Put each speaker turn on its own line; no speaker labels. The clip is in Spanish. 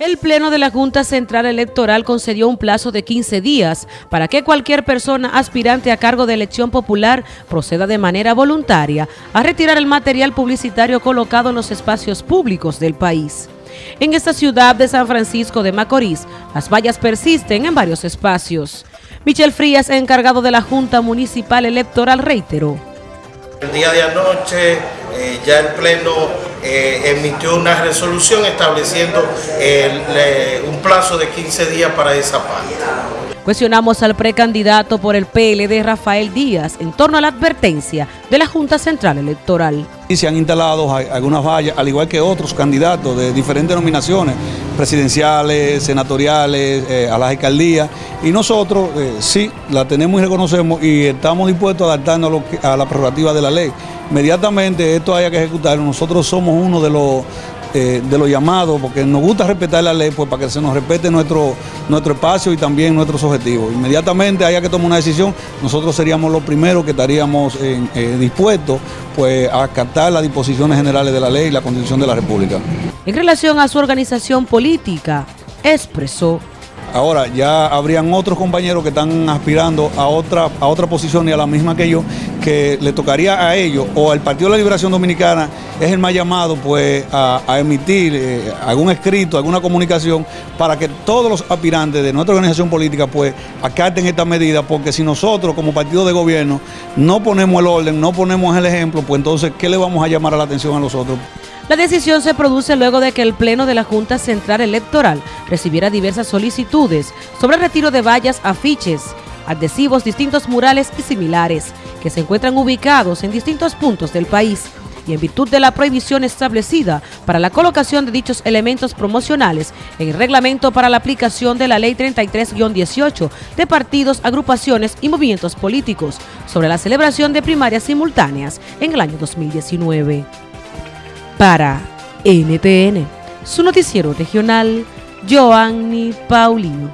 El Pleno de la Junta Central Electoral concedió un plazo de 15 días para que cualquier persona aspirante a cargo de elección popular proceda de manera voluntaria a retirar el material publicitario colocado en los espacios públicos del país. En esta ciudad de San Francisco de Macorís, las vallas persisten en varios espacios. Michel Frías, encargado de la Junta Municipal Electoral, reiteró.
El día de anoche eh, ya el Pleno eh, emitió una resolución estableciendo un plazo de 15 días para esa parte.
Cuestionamos al precandidato por el PLD Rafael Díaz en torno a la advertencia de la Junta Central Electoral.
Y se han instalado algunas vallas, al igual que otros candidatos de diferentes nominaciones, presidenciales, senatoriales, eh, a las alcaldías, y nosotros sí la tenemos y reconocemos y estamos dispuestos a adaptarnos a, a la prerrogativa de la ley inmediatamente esto haya que ejecutarlo, nosotros somos uno de los eh, de los llamados, porque nos gusta respetar la ley, pues para que se nos respete nuestro, nuestro espacio y también nuestros objetivos. Inmediatamente haya que tomar una decisión, nosotros seríamos los primeros que estaríamos eh, dispuestos pues, a acatar las disposiciones generales de la ley y la Constitución de la República.
En relación a su organización política, expresó
Ahora ya habrían otros compañeros que están aspirando a otra, a otra posición y a la misma que yo, que le tocaría a ellos o al Partido de la Liberación Dominicana es el más llamado pues a, emitir eh, algún escrito, alguna comunicación para que todos los aspirantes de nuestra organización política pues acaten esta medida porque si nosotros como partido de gobierno no ponemos el orden, no ponemos el ejemplo, pues entonces ¿qué le vamos a llamar a la atención a los otros?
La decisión se produce luego de que el Pleno de la Junta Central Electoral recibiera diversas solicitudes sobre el retiro de vallas, afiches, adhesivos, distintos murales y similares, que se encuentran ubicados en distintos puntos del país y en virtud de la prohibición establecida para la colocación de dichos elementos promocionales en el reglamento para la aplicación de la Ley 33-18 de partidos, agrupaciones y movimientos políticos sobre la celebración de primarias simultáneas en el año 2019 para NTN, su noticiero regional, Joanny Paulino.